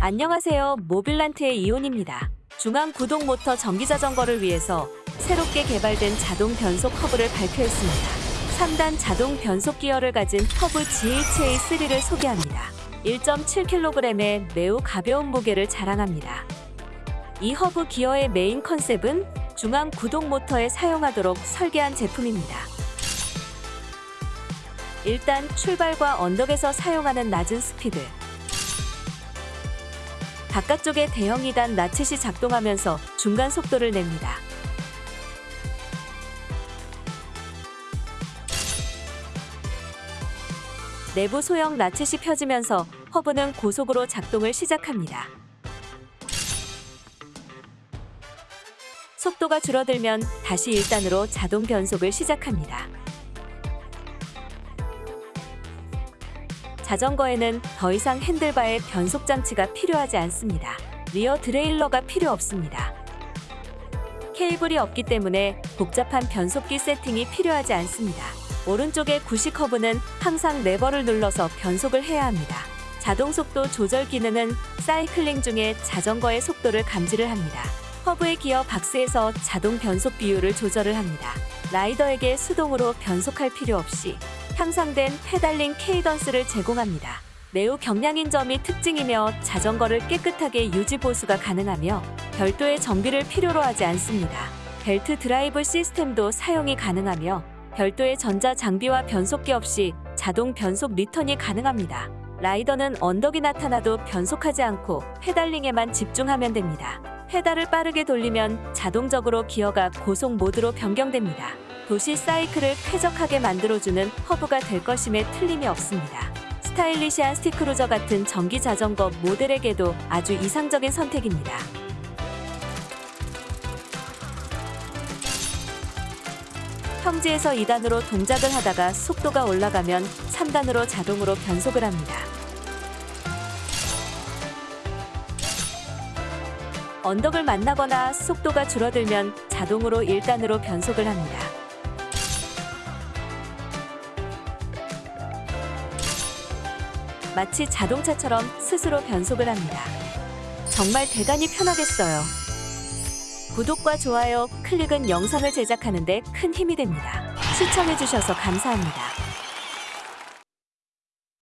안녕하세요. 모빌란트의 이온입니다. 중앙 구동 모터 전기 자전거를 위해서 새롭게 개발된 자동 변속 허브를 발표했습니다. 3단 자동 변속 기어를 가진 허브 GHA3를 소개합니다. 1.7kg의 매우 가벼운 무게를 자랑합니다. 이 허브 기어의 메인 컨셉은 중앙 구동 모터에 사용하도록 설계한 제품입니다. 일단 출발과 언덕에서 사용하는 낮은 스피드, 바깥쪽에 대형 2단 나쳇이 작동하면서 중간 속도를 냅니다. 내부 소형 나쳇이 펴지면서 허브는 고속으로 작동을 시작합니다. 속도가 줄어들면 다시 1단으로 자동 변속을 시작합니다. 자전거에는 더 이상 handlebar에 변속 장치가 필요하지 않습니다. rear derailleur가 필요 없습니다. 케이블이 없기 때문에 복잡한 변속기 세팅이 필요하지 않습니다. 오른쪽의 구식 허브는 항상 레버를 눌러서 변속을 해야 합니다. 자동 속도 조절 기능은 사이클링 중에 자전거의 속도를 감지를 합니다. 허브의 기어 박스에서 자동 변속 비율을 조절을 합니다. 라이더에게 수동으로 변속할 필요 없이 향상된 pedaling cadence를 제공합니다. 매우 경량인 점이 특징이며 자전거를 깨끗하게 유지 보수가 가능하며 별도의 정비를 필요로 하지 않습니다. belt drive system도 사용이 가능하며 별도의 전자 장비와 변속기 없이 자동 변속 리턴이 가능합니다. 라이더는 언덕이 나타나도 변속하지 않고 pedaling에만 집중하면 됩니다. 페달을 빠르게 돌리면 자동적으로 기어가 고속 모드로 변경됩니다. 도시 사이클을 쾌적하게 만들어주는 허브가 될 것임에 틀림이 없습니다. 스타일리시한 city cruiser 같은 전기 자전거 모델에게도 아주 이상적인 선택입니다. 평지에서 2단으로 동작을 하다가 속도가 올라가면 3단으로 자동으로 변속을 합니다. 언덕을 만나거나 속도가 줄어들면 자동으로 1단으로 변속을 합니다. 마치 자동차처럼 스스로 변속을 합니다. 정말 대단히 편하겠어요. 구독과 좋아요, 클릭은 영상을 제작하는 데 큰 힘이 됩니다. 시청해주셔서 감사합니다.